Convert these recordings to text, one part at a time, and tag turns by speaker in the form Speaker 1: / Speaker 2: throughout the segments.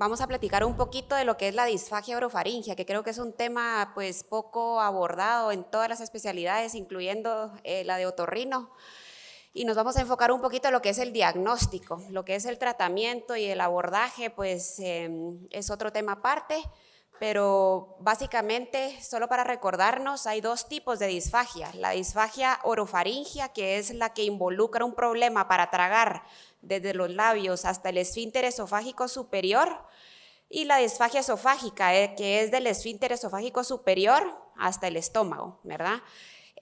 Speaker 1: vamos a platicar un poquito de lo que es la disfagia orofaringia, que creo que es un tema pues poco abordado en todas las especialidades, incluyendo eh, la de otorrino. Y nos vamos a enfocar un poquito en lo que es el diagnóstico, lo que es el tratamiento y el abordaje, pues em, es otro tema aparte, pero básicamente, solo para recordarnos, hay dos tipos de disfagia. La disfagia orofaringia, que es la que involucra un problema para tragar desde los labios hasta el esfínter esofágico superior, y la disfagia esofágica, eh, que es del esfínter esofágico superior hasta el estómago, ¿verdad?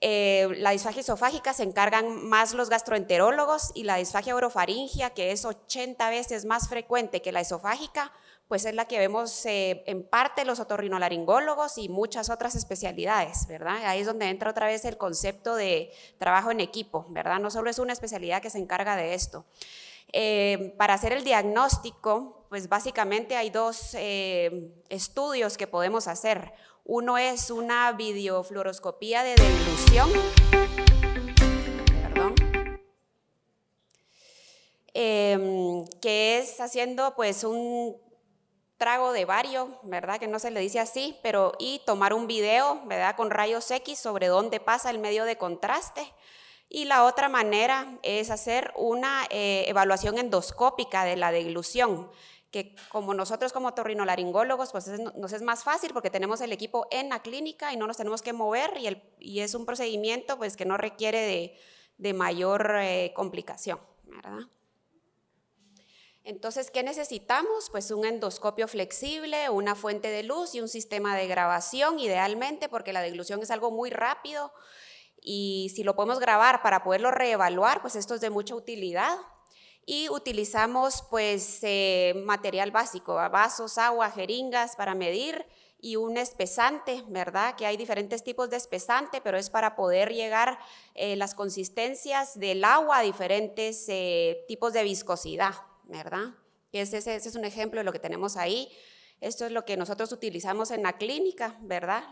Speaker 1: Eh, la disfagia esofágica se encargan más los gastroenterólogos y la disfagia orofaringia, que es 80 veces más frecuente que la esofágica, pues es la que vemos eh, en parte los otorrinolaringólogos y muchas otras especialidades, ¿verdad? Ahí es donde entra otra vez el concepto de trabajo en equipo, ¿verdad? No solo es una especialidad que se encarga de esto. Eh, para hacer el diagnóstico, pues básicamente hay dos eh, estudios que podemos hacer. Uno es una videofluoroscopía de dilución, em, que es haciendo pues un trago de vario, ¿verdad? Que no se le dice así, pero y tomar un video, ¿verdad? Con rayos X sobre dónde pasa el medio de contraste y la otra manera es hacer una eh, evaluación endoscópica de la deglución, que como nosotros como torrinolaringólogos, pues nos es más fácil porque tenemos el equipo en la clínica y no nos tenemos que mover y, es un procedimiento pues que no requiere de, de mayor eh, complicación, ¿verdad? Entonces, ¿qué necesitamos? Pues un endoscopio flexible, una fuente de luz y un sistema de grabación, idealmente, porque la deglución es algo muy rápido, y si lo podemos grabar para poderlo reevaluar, pues esto es de mucha utilidad. Y utilizamos pues eh, material básico, vasos, agua, jeringas para medir y un espesante, ¿verdad? Que hay diferentes tipos de espesante, pero es para poder llegar eh, las consistencias del agua a diferentes eh, tipos de viscosidad, ¿verdad? Ese, es un ejemplo de lo que tenemos ahí. Esto es lo que nosotros utilizamos en la clínica, ¿verdad?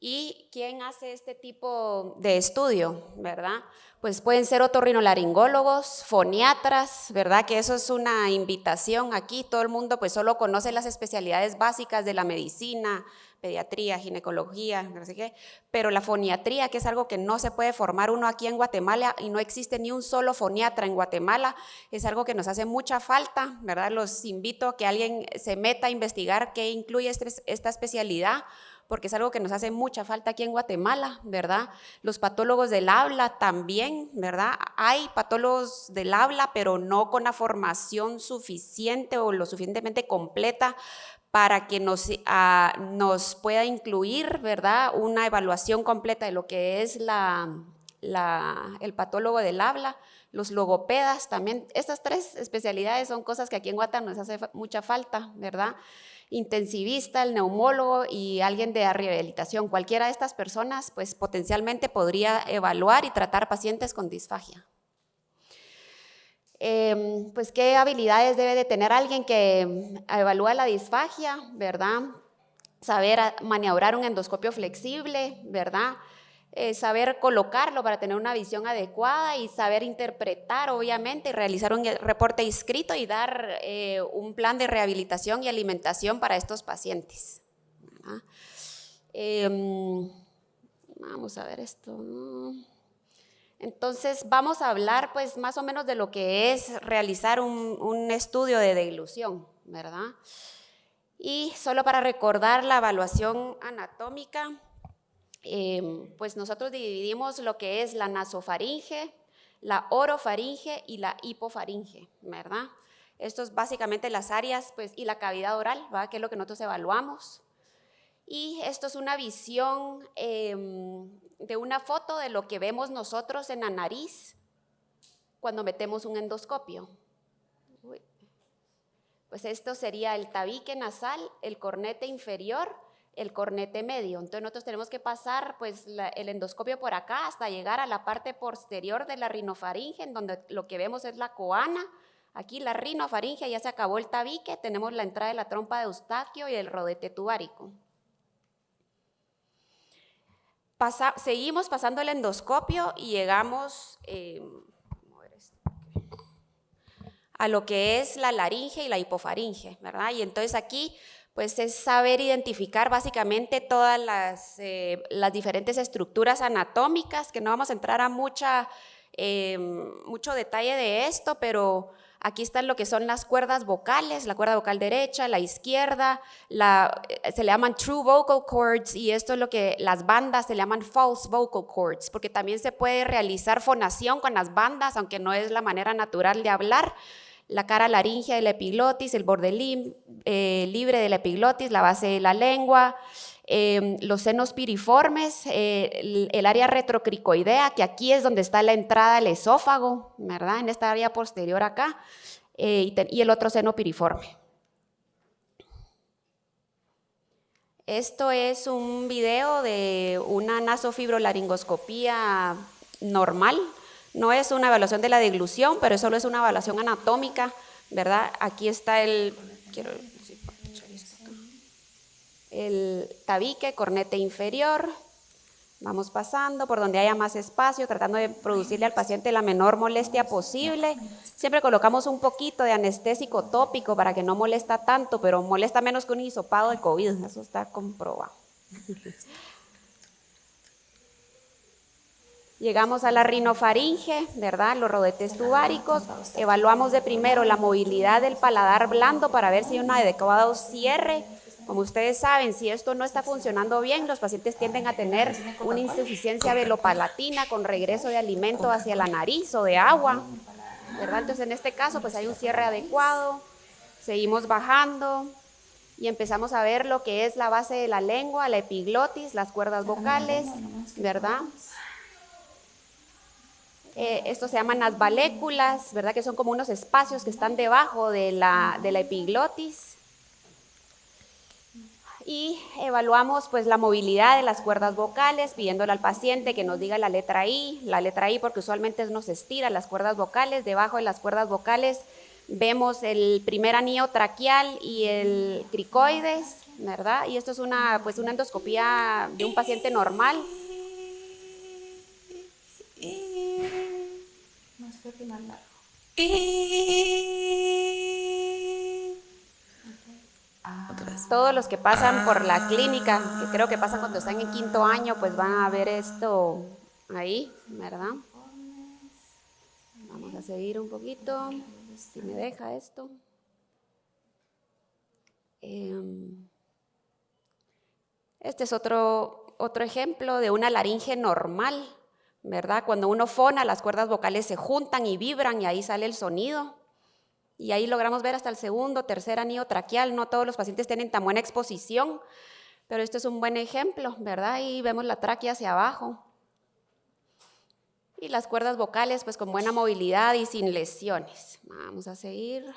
Speaker 1: ¿Y quién hace este tipo de estudio, verdad? Pues pueden ser otorrinolaringólogos, foniatras, ¿verdad? Que eso es una invitación aquí. Todo el mundo pues solo conoce las especialidades básicas de la medicina, pediatría, ginecología, no sé qué, pero la foniatría, que es algo que no se puede formar uno aquí en Guatemala y no existe ni un solo foniatra en Guatemala, es algo que nos hace mucha falta, ¿verdad? Los invito a que alguien se meta a investigar qué incluye este, esta especialidad, porque es algo que nos hace mucha falta aquí en Guatemala, ¿verdad? Los patólogos del habla también, ¿verdad? Hay patólogos del habla, pero no con la formación suficiente o lo suficientemente completa para que nos, ah, nos pueda incluir, ¿verdad? Una evaluación completa de lo que es el patólogo del habla, los logopedas también. Estas tres especialidades son cosas que aquí en Guatemala nos hace mucha falta, ¿verdad? intensivista, el neumólogo y alguien de rehabilitación. Cualquiera de estas personas pues potencialmente podría evaluar y tratar pacientes con disfagia. Em, pues qué habilidades debe de tener alguien que evalúa la disfagia, ¿verdad? Saber maniobrar un endoscopio flexible, ¿verdad? Eh, saber colocarlo para tener una visión adecuada y saber interpretar, obviamente, realizar un reporte escrito y dar eh, un plan de rehabilitación y alimentación para estos pacientes. Em, vamos a ver esto. Entonces, vamos a hablar pues más o menos de lo que es realizar un, un estudio de deglución, ¿verdad? Y solo para recordar la evaluación anatómica, Em, pues nosotros dividimos lo que es la nasofaringe, la orofaringe y la hipofaringe, ¿verdad? Esto es básicamente las áreas pues, y la cavidad oral, ¿verdad? que es lo que nosotros evaluamos. Y esto es una visión em, de una foto de lo que vemos nosotros en la nariz cuando metemos un endoscopio. Pues esto sería el tabique nasal, el cornete inferior el cornete medio. Entonces nosotros tenemos que pasar pues el endoscopio por acá hasta llegar a la parte posterior de la rinofaringe, en donde lo que vemos es la coana. Aquí la rinofaringe ya se acabó el tabique, tenemos la entrada de la trompa de Eustaquio y el rodete tubárico. Seguimos pasando el endoscopio y llegamos eh, a lo que es la laringe y la hipofaringe, ¿verdad? Y entonces aquí pues es saber identificar básicamente todas las, eh, las diferentes estructuras anatómicas, que no vamos a entrar a mucha, eh, mucho detalle de esto, pero aquí están lo que son las cuerdas vocales, la cuerda vocal derecha, la izquierda, eh, se le llaman true vocal cords y esto es lo que las bandas se llaman false vocal cords, porque también se puede realizar fonación con las bandas, aunque no es la manera natural de hablar, la cara laringea de la epiglotis, el borde eh, libre de la epiglotis, la base de la lengua, em, los senos piriformes, eh, el, área retrocricoidea, que aquí es donde está la entrada del esófago, ¿verdad? En esta área posterior acá, eh, y, el otro seno piriforme. Esto es un video de una nasofibrolaringoscopía normal, no es una evaluación de la deglución, pero solo es una evaluación anatómica, ¿verdad? Aquí está el, el tabique, cornete inferior. Vamos pasando por donde haya más espacio, tratando de producirle al paciente la menor molestia posible. Siempre colocamos un poquito de anestésico tópico para que no molesta tanto, pero molesta menos que un hisopado de COVID, eso está comprobado. Llegamos a la rinofaringe, ¿verdad? Los rodetes tubáricos. Evaluamos de primero la movilidad del paladar blando para ver si hay un adecuado cierre. Como ustedes saben, si esto no está funcionando bien, los pacientes tienden a tener una insuficiencia velopalatina con regreso de alimento hacia la nariz o de agua, ¿verdad? Entonces, en este caso, pues hay un cierre adecuado. Seguimos bajando y empezamos a ver lo que es la base de la lengua, la epiglotis, las cuerdas vocales, ¿verdad? Eh, esto se llaman las valéculas, ¿verdad? Que son como unos espacios que están debajo de la, de la epiglotis. Y evaluamos pues la movilidad de las cuerdas vocales, pidiéndole al paciente que nos diga la letra I, la letra I porque usualmente nos estira las cuerdas vocales, debajo de las cuerdas vocales vemos el primer anillo traqueal y el cricoides, ¿verdad? Y esto es una, pues una endoscopía de un paciente normal. Todos los que pasan por la clínica, que creo que pasa cuando están en quinto año, pues van a ver esto ahí, ¿verdad? Vamos a seguir un poquito, si me deja esto. Em, este es otro, otro ejemplo de una laringe normal. ¿verdad? Cuando uno fona, las cuerdas vocales se juntan y vibran y ahí sale el sonido. Y ahí logramos ver hasta el segundo, tercer anillo traqueal. No todos los pacientes tienen tan buena exposición, pero este es un buen ejemplo, ¿verdad? Y vemos la tráquea hacia abajo. Y las cuerdas vocales, pues con buena movilidad y sin lesiones. Vamos a seguir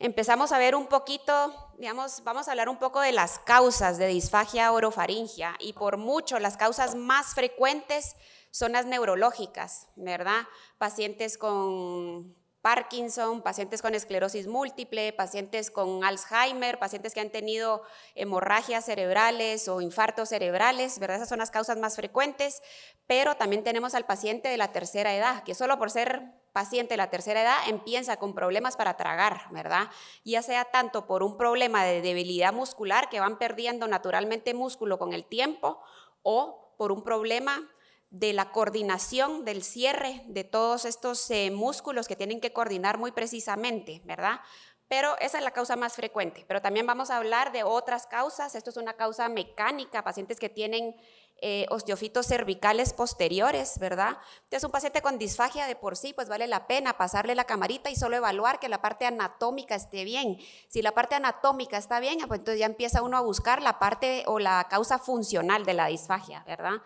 Speaker 1: empezamos a ver un poquito, digamos, vamos a hablar un poco de las causas de disfagia orofaringia y por mucho las causas más frecuentes son las neurológicas, ¿verdad? Pacientes con Parkinson, pacientes con esclerosis múltiple, pacientes con Alzheimer, pacientes que han tenido hemorragias cerebrales o infartos cerebrales, ¿verdad? Esas son las causas más frecuentes, pero también tenemos al paciente de la tercera edad, que solo por ser paciente de la tercera edad empieza con problemas para tragar, ¿verdad? Ya sea tanto por un problema de debilidad muscular, que van perdiendo naturalmente músculo con el tiempo, o por un problema de la coordinación del cierre de todos estos eh, músculos que tienen que coordinar muy precisamente, ¿verdad? Pero esa es la causa más frecuente. Pero también vamos a hablar de otras causas. Esto es una causa mecánica, pacientes que tienen eh, osteofitos cervicales posteriores, ¿verdad? Entonces, un paciente con disfagia de por sí, pues vale la pena pasarle la camarita y solo evaluar que la parte anatómica esté bien. Si la parte anatómica está bien, pues entonces ya empieza uno a buscar la parte o la causa funcional de la disfagia, ¿verdad?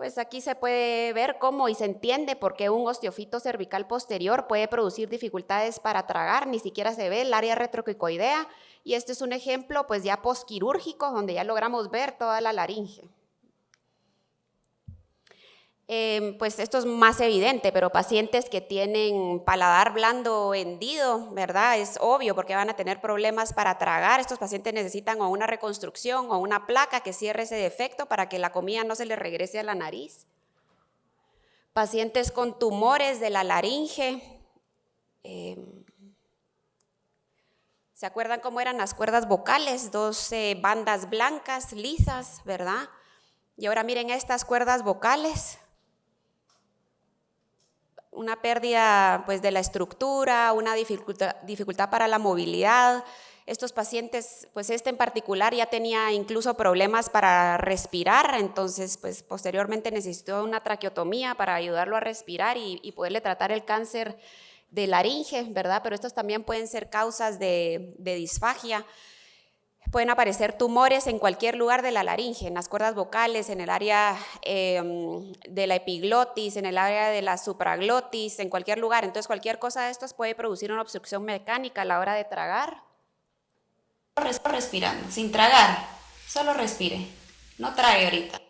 Speaker 1: Pues aquí se puede ver cómo y se entiende por qué un osteofito cervical posterior puede producir dificultades para tragar, ni siquiera se ve el área retroquicoidea. Y este es un ejemplo pues ya posquirúrgico donde ya logramos ver toda la laringe. Em, pues esto es más evidente, pero pacientes que tienen paladar blando hendido, ¿verdad? Es obvio porque van a tener problemas para tragar. Estos pacientes necesitan o una reconstrucción o una placa que cierre ese defecto para que la comida no se les regrese a la nariz. Pacientes con tumores de la laringe. Eh, ¿Se acuerdan cómo eran las cuerdas vocales? Dos bandas blancas, lisas, ¿verdad? Y ahora miren estas cuerdas vocales. Una pérdida pues, de la estructura, una dificultad, dificultad para la movilidad. Estos pacientes, pues este en particular ya tenía incluso problemas para respirar, entonces pues posteriormente necesitó una traqueotomía para ayudarlo a respirar y, y poderle tratar el cáncer de laringe, ¿verdad? Pero estos también pueden ser causas de, disfagia. Pueden aparecer tumores en cualquier lugar de la laringe, en las cuerdas vocales, en el área em, de la epiglotis, en el área de la supraglotis, en cualquier lugar. Entonces, cualquier cosa de estos puede producir una obstrucción mecánica a la hora de tragar. Respirando, sin tragar, solo respire, no trague ahorita.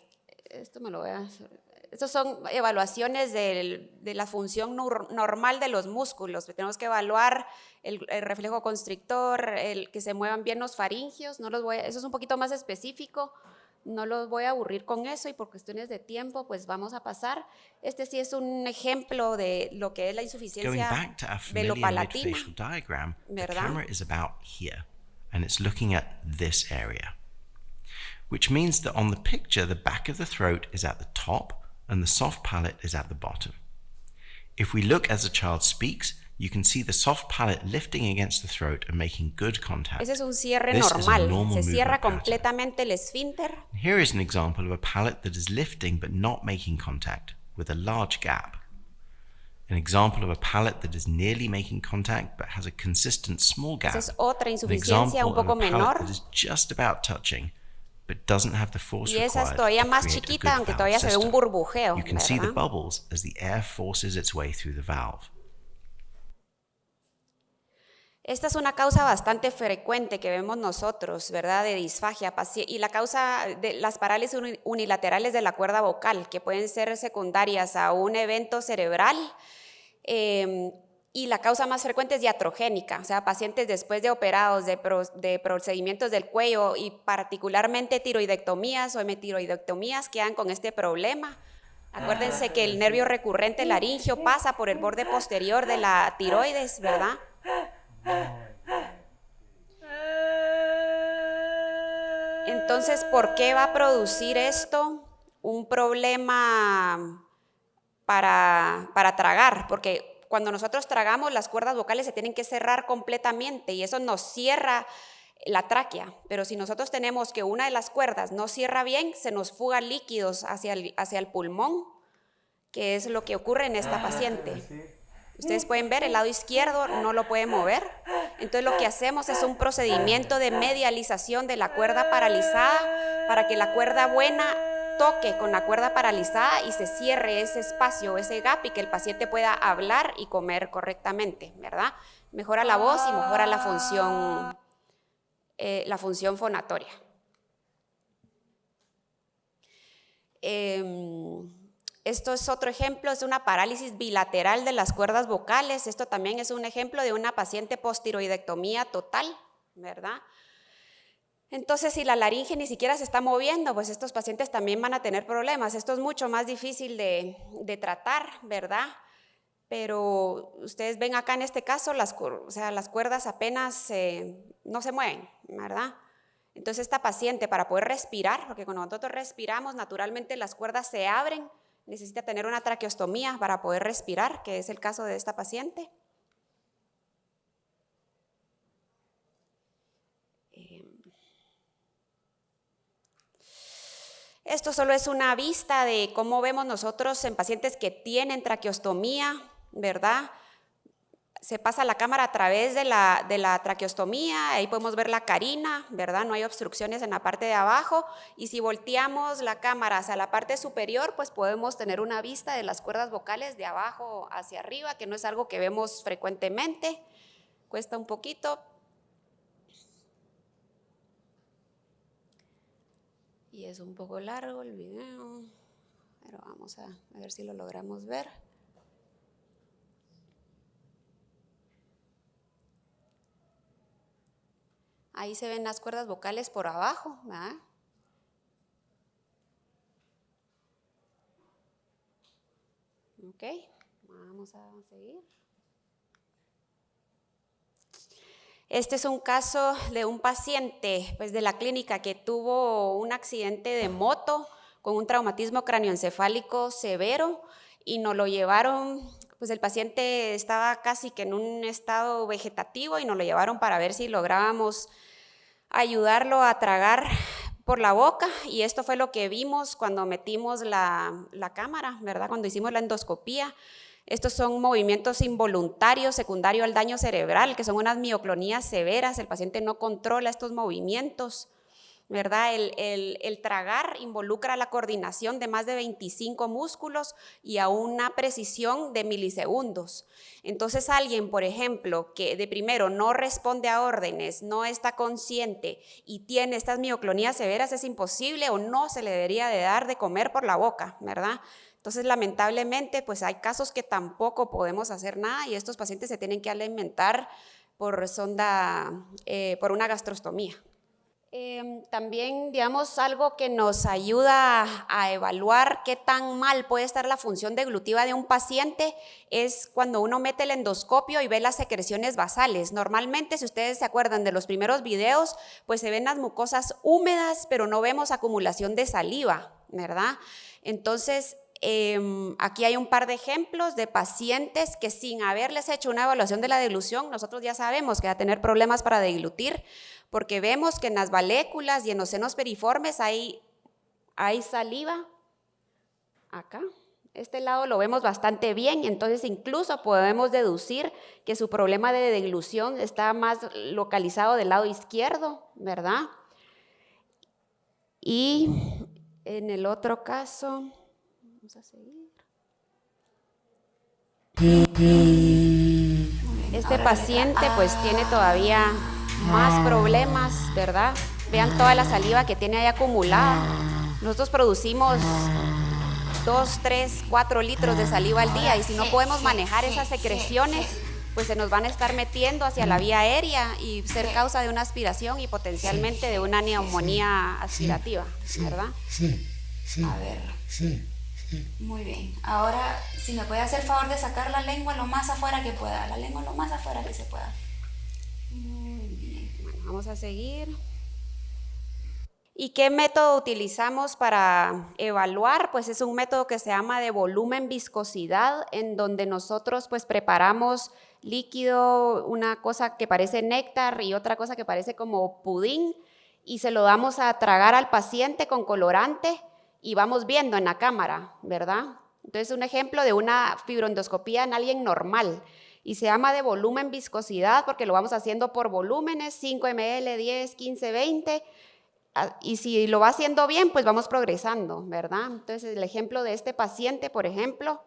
Speaker 1: Esto me lo voy a estas son evaluaciones de, la función normal de los músculos. Tenemos que evaluar el, reflejo constrictor, el que se muevan bien los faringios. No los voy eso es un poquito más específico. No los voy a aburrir con eso y por cuestiones de tiempo, pues vamos a pasar. Este sí es un ejemplo de lo que es la insuficiencia velopalatina.
Speaker 2: diagram, ¿verdad? the camera is about here and it's looking at this area. Which means that on the picture, the back of the throat is at the top and the soft palate is at the bottom. If we look as the child speaks, you can see the soft palate lifting against the throat and making good contact.
Speaker 1: Ese es un cierre this normal. Se cierra completamente el esfínter.
Speaker 2: Here is an example of a palate that is lifting but not making contact with a large gap. An example of a palate that is nearly making contact but has a consistent small gap.
Speaker 1: Esa es otra insuficiencia un poco menor.
Speaker 2: That is just about touching but doesn't have the force
Speaker 1: y esa es todavía más chiquita, aunque todavía se ve un burbujeo.
Speaker 2: You can see the bubbles as the air forces its way through the valve.
Speaker 1: Esta es una causa bastante frecuente que vemos nosotros, ¿verdad? De disfagia y la causa de las parálisis unilaterales de la cuerda vocal, que pueden ser secundarias a un evento cerebral eh, y la causa más frecuente es diatrogénica, o sea, pacientes después de operados de, procedimientos del cuello y particularmente tiroidectomías o hemetiroidectomías quedan con este problema. Acuérdense que el nervio recurrente laringio pasa por el borde posterior de la tiroides, ¿verdad? Entonces, ¿por qué va a producir esto un problema para, para tragar? Porque cuando nosotros tragamos, las cuerdas vocales se tienen que cerrar completamente y eso nos cierra la tráquea. Pero si nosotros tenemos que una de las cuerdas no cierra bien, se nos fuga líquidos hacia el, hacia el pulmón, que es lo que ocurre en esta paciente. Ustedes pueden ver, el lado izquierdo no lo puede mover. Entonces lo que hacemos es un procedimiento de medialización de la cuerda paralizada para que la cuerda buena toque con la cuerda paralizada y se cierre ese espacio, ese gap y que el paciente pueda hablar y comer correctamente, ¿verdad? Mejora la voz y mejora la función, eh, la función fonatoria. Em, esto es otro ejemplo, es una parálisis bilateral de las cuerdas vocales. Esto también es un ejemplo de una paciente postiroidectomía total, ¿verdad? Entonces, si la laringe ni siquiera se está moviendo, pues estos pacientes también van a tener problemas. Esto es mucho más difícil de, tratar, ¿verdad? Pero ustedes ven acá en este caso, las, cuerdas apenas no se mueven, ¿verdad? Entonces, esta paciente para poder respirar, porque cuando nosotros respiramos, naturalmente las cuerdas se abren, necesita tener una traqueostomía para poder respirar, que es el caso de esta paciente. Esto solo es una vista de cómo vemos nosotros en pacientes que tienen traqueostomía, ¿verdad? Se pasa la cámara a través de la, de la traqueostomía, ahí podemos ver la carina, ¿verdad? No hay obstrucciones en la parte de abajo y si volteamos la cámara hacia la parte superior, pues podemos tener una vista de las cuerdas vocales de abajo hacia arriba, que no es algo que vemos frecuentemente, cuesta un poquito, y es un poco largo el video, pero vamos a, ver si lo logramos ver. Ahí se ven las cuerdas vocales por abajo, ¿verdad? Ok, vamos a seguir. Este es un caso de un paciente pues, de la clínica que tuvo un accidente de moto con un traumatismo cráneoencefálico severo y nos lo llevaron, pues el paciente estaba casi que en un estado vegetativo y nos lo llevaron para ver si lográbamos ayudarlo a tragar por la boca y esto fue lo que vimos cuando metimos la, la cámara, ¿verdad? Cuando hicimos la endoscopía. Estos son movimientos involuntarios secundario al daño cerebral, que son unas mioclonías severas. El paciente no controla estos movimientos. ¿verdad? El, tragar involucra la coordinación de más de 25 músculos y a una precisión de milisegundos. Entonces alguien, por ejemplo, que de primero no responde a órdenes, no está consciente y tiene estas mioclonías severas, es imposible o no se le debería de dar de comer por la boca, ¿verdad? Entonces, lamentablemente, pues hay casos que tampoco podemos hacer nada y estos pacientes se tienen que alimentar por sonda, eh, por una gastrostomía. Em, también, digamos, algo que nos ayuda a evaluar qué tan mal puede estar la función deglutiva de un paciente es cuando uno mete el endoscopio y ve las secreciones basales. Normalmente, si ustedes se acuerdan de los primeros videos, pues se ven las mucosas húmedas, pero no vemos acumulación de saliva, ¿verdad? Entonces, Em, aquí hay un par de ejemplos de pacientes que sin haberles hecho una evaluación de la deglución, nosotros ya sabemos que va a tener problemas para deglutir, porque vemos que en las valéculas y en los senos periformes hay, hay saliva. Acá, este lado lo vemos bastante bien, entonces incluso podemos deducir que su problema de deglución está más localizado del lado izquierdo, ¿verdad? Y en el otro caso, a seguir. Este paciente pues tiene todavía más problemas, ¿verdad? Vean toda la saliva que tiene ahí acumulada. Nosotros producimos 2, 3, 4 litros de saliva al día y si no podemos manejar esas secreciones, pues se nos van a estar metiendo hacia la vía aérea y ser causa de una aspiración y potencialmente de una neumonía aspirativa, ¿verdad?
Speaker 3: Sí, sí. A ver. Sí.
Speaker 4: Muy bien. Ahora, si me puede hacer favor de sacar la lengua lo más afuera que pueda. La lengua lo más afuera que se pueda.
Speaker 1: Muy bien. Bueno, vamos a seguir. ¿Y qué método utilizamos para evaluar? Pues es un método que se llama de volumen viscosidad, en donde nosotros pues preparamos líquido, una cosa que parece néctar y otra cosa que parece como pudín, y se lo damos a tragar al paciente con colorante y vamos viendo en la cámara, ¿verdad? Entonces, un ejemplo de una fibroendoscopía en alguien normal y se llama de volumen viscosidad porque lo vamos haciendo por volúmenes, 5 ml, 10, 15, 20. Y si lo va haciendo bien, pues vamos progresando, ¿verdad? Entonces, el ejemplo de este paciente, por ejemplo,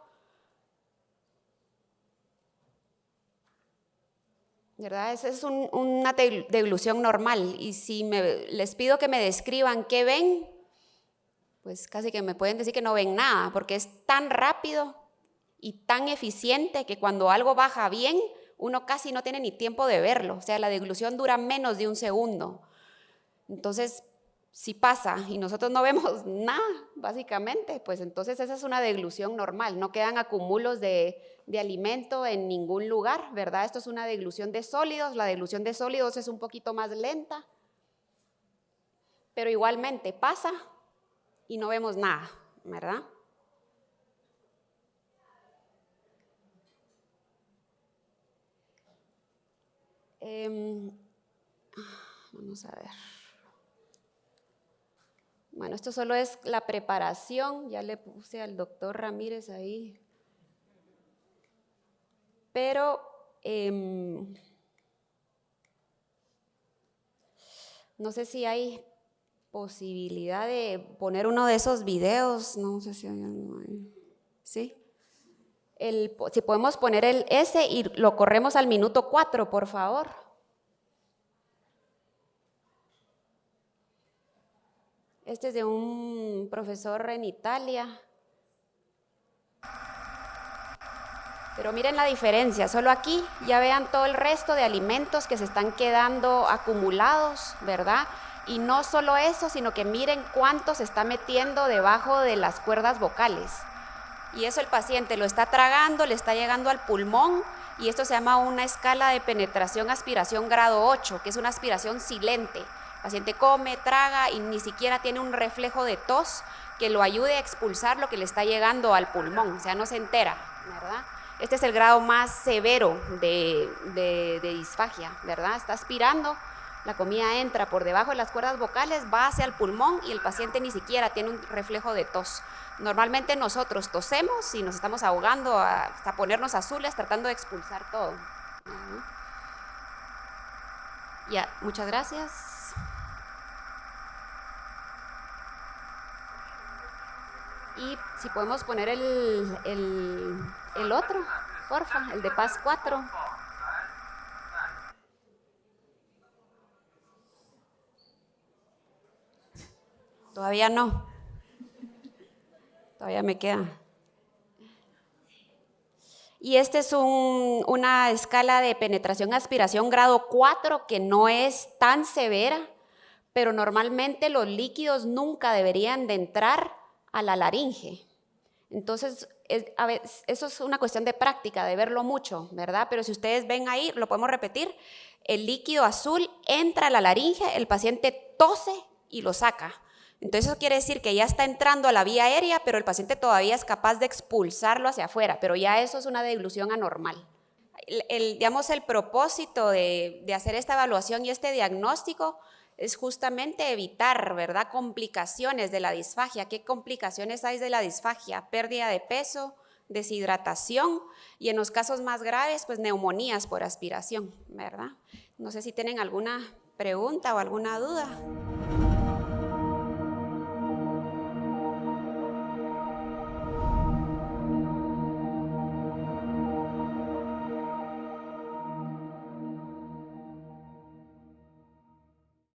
Speaker 1: ¿verdad? Esa es una deglución normal. Y si les pido que me describan qué ven, pues casi que me pueden decir que no ven nada, porque es tan rápido y tan eficiente que cuando algo baja bien, uno casi no tiene ni tiempo de verlo. O sea, la deglución dura menos de un segundo. Entonces, si pasa y nosotros no vemos nada, básicamente, pues entonces esa es una deglución normal. No quedan acumulos de, de alimento en ningún lugar, ¿verdad? Esto es una deglución de sólidos. La deglución de sólidos es un poquito más lenta, pero igualmente pasa y no vemos nada, ¿verdad? Em, vamos a ver. Bueno, esto solo es la preparación, ya le puse al doctor Ramírez ahí. Pero em, no sé si hay posibilidad de poner uno de esos videos, no sé si hay algo ahí. ¿Sí? El, si podemos poner el S y lo corremos al minuto 4, por favor. Este es de un profesor en Italia. Pero miren la diferencia, solo aquí ya vean todo el resto de alimentos que se están quedando acumulados, ¿verdad? Y no solo eso, sino que miren cuánto se está metiendo debajo de las cuerdas vocales. Y eso el paciente lo está tragando, le está llegando al pulmón y esto se llama una escala de penetración aspiración grado 8, que es una aspiración silente. El paciente come, traga y ni siquiera tiene un reflejo de tos que lo ayude a expulsar lo que le está llegando al pulmón, o sea, no se entera, ¿verdad? Este es el grado más severo de, de, de disfagia, ¿verdad? Está aspirando, la comida entra por debajo de las cuerdas vocales, va hacia el pulmón y el paciente ni siquiera tiene un reflejo de tos. Normalmente nosotros tosemos y nos estamos ahogando hasta ponernos azules tratando de expulsar todo. Ya, muchas gracias. Y si podemos poner el, el, otro, porfa, el de Paz 4. Todavía no. Todavía me queda. Y este es una escala de penetración-aspiración grado 4 que no es tan severa, pero normalmente los líquidos nunca deberían de entrar a la laringe. Entonces, eso es una cuestión de práctica, de verlo mucho, ¿verdad? Pero si ustedes ven ahí, lo podemos repetir, el líquido azul entra a la laringe, el paciente tose y lo saca. Entonces eso quiere decir que ya está entrando a la vía aérea, pero el paciente todavía es capaz de expulsarlo hacia afuera, pero ya eso es una dilución anormal. El, digamos, el propósito de, de hacer esta evaluación y este diagnóstico es justamente evitar, ¿verdad?, complicaciones de la disfagia. ¿Qué complicaciones hay de la disfagia? Pérdida de peso, deshidratación y en los casos más graves, pues neumonías por aspiración, ¿verdad? No sé si tienen alguna pregunta o alguna duda.